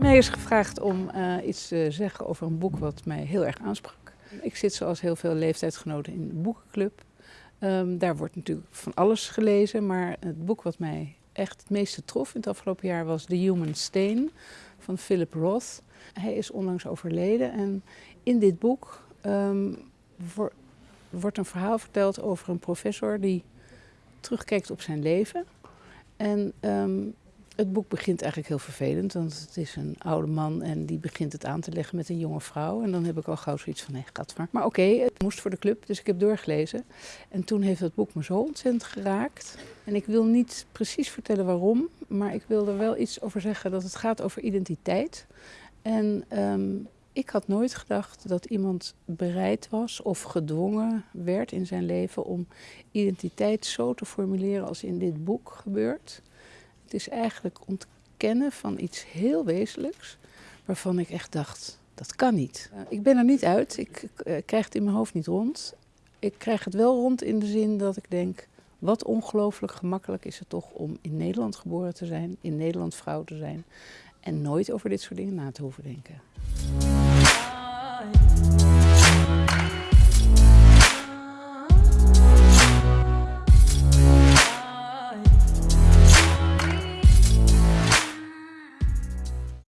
mij is gevraagd om uh, iets te zeggen over een boek wat mij heel erg aansprak. Ik zit zoals heel veel leeftijdsgenoten in de boekenclub. Um, daar wordt natuurlijk van alles gelezen, maar het boek wat mij echt het meeste trof in het afgelopen jaar was The Human Stain van Philip Roth. Hij is onlangs overleden en in dit boek voor, wordt een verhaal verteld over een professor die terugkijkt op zijn leven. En um, het boek begint eigenlijk heel vervelend, want het is een oude man en die begint het aan te leggen met een jonge vrouw. En dan heb ik al gauw zoiets van, nee, gaat maar. Maar oké, het moest voor de club, dus ik heb doorgelezen. En toen heeft het boek me zo ontzettend geraakt. En ik wil niet precies vertellen waarom, maar ik wil er wel iets over zeggen dat het gaat over identiteit. En um, ik had nooit gedacht dat iemand bereid was of gedwongen werd in zijn leven om identiteit zo te formuleren als in dit boek gebeurt. Het is eigenlijk ontkennen van iets heel wezenlijks, waarvan ik echt dacht, dat kan niet. Uh, ik ben er niet uit, ik uh, krijg het in mijn hoofd niet rond. Ik krijg het wel rond in de zin dat ik denk, wat ongelooflijk gemakkelijk is het toch om in Nederland geboren te zijn, in Nederland vrouw te zijn en nooit over dit soort dingen na te hoeven denken.